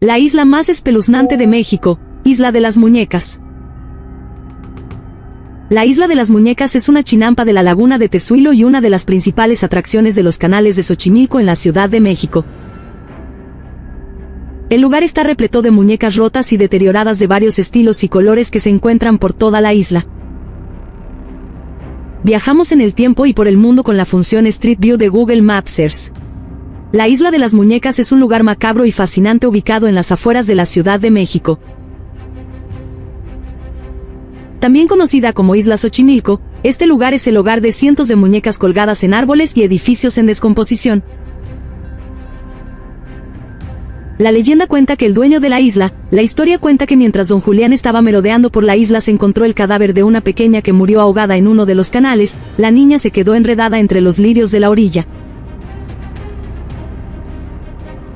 La isla más espeluznante de México, Isla de las Muñecas. La Isla de las Muñecas es una chinampa de la laguna de Tezuilo y una de las principales atracciones de los canales de Xochimilco en la Ciudad de México. El lugar está repleto de muñecas rotas y deterioradas de varios estilos y colores que se encuentran por toda la isla. Viajamos en el tiempo y por el mundo con la función Street View de Google Maps. La Isla de las Muñecas es un lugar macabro y fascinante ubicado en las afueras de la Ciudad de México. También conocida como Isla Xochimilco, este lugar es el hogar de cientos de muñecas colgadas en árboles y edificios en descomposición. La leyenda cuenta que el dueño de la isla, la historia cuenta que mientras don Julián estaba merodeando por la isla se encontró el cadáver de una pequeña que murió ahogada en uno de los canales, la niña se quedó enredada entre los lirios de la orilla.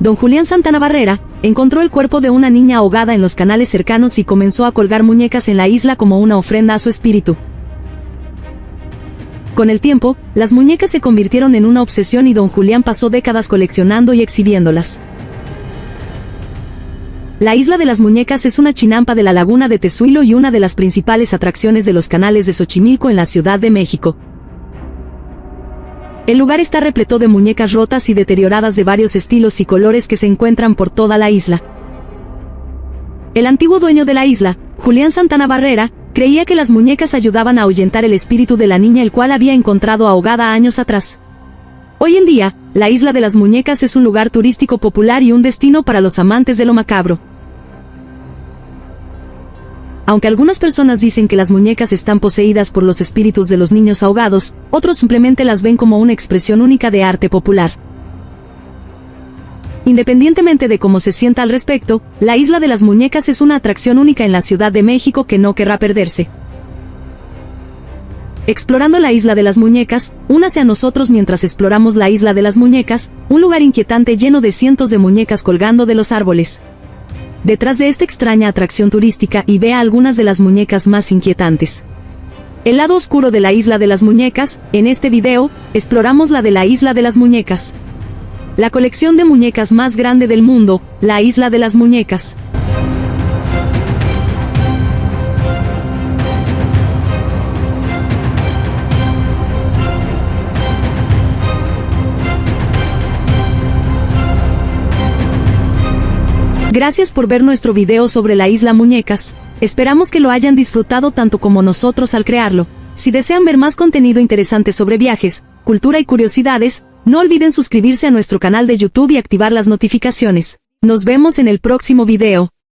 Don Julián Santana Barrera, encontró el cuerpo de una niña ahogada en los canales cercanos y comenzó a colgar muñecas en la isla como una ofrenda a su espíritu. Con el tiempo, las muñecas se convirtieron en una obsesión y don Julián pasó décadas coleccionando y exhibiéndolas. La isla de las muñecas es una chinampa de la laguna de Tezuilo y una de las principales atracciones de los canales de Xochimilco en la Ciudad de México. El lugar está repleto de muñecas rotas y deterioradas de varios estilos y colores que se encuentran por toda la isla. El antiguo dueño de la isla, Julián Santana Barrera, creía que las muñecas ayudaban a ahuyentar el espíritu de la niña el cual había encontrado ahogada años atrás. Hoy en día, la isla de las muñecas es un lugar turístico popular y un destino para los amantes de lo macabro. Aunque algunas personas dicen que las muñecas están poseídas por los espíritus de los niños ahogados, otros simplemente las ven como una expresión única de arte popular. Independientemente de cómo se sienta al respecto, la Isla de las Muñecas es una atracción única en la Ciudad de México que no querrá perderse. Explorando la Isla de las Muñecas, únase a nosotros mientras exploramos la Isla de las Muñecas, un lugar inquietante lleno de cientos de muñecas colgando de los árboles detrás de esta extraña atracción turística y vea algunas de las muñecas más inquietantes. El lado oscuro de la isla de las muñecas, en este video, exploramos la de la isla de las muñecas. La colección de muñecas más grande del mundo, la isla de las muñecas. Gracias por ver nuestro video sobre la isla Muñecas. Esperamos que lo hayan disfrutado tanto como nosotros al crearlo. Si desean ver más contenido interesante sobre viajes, cultura y curiosidades, no olviden suscribirse a nuestro canal de YouTube y activar las notificaciones. Nos vemos en el próximo video.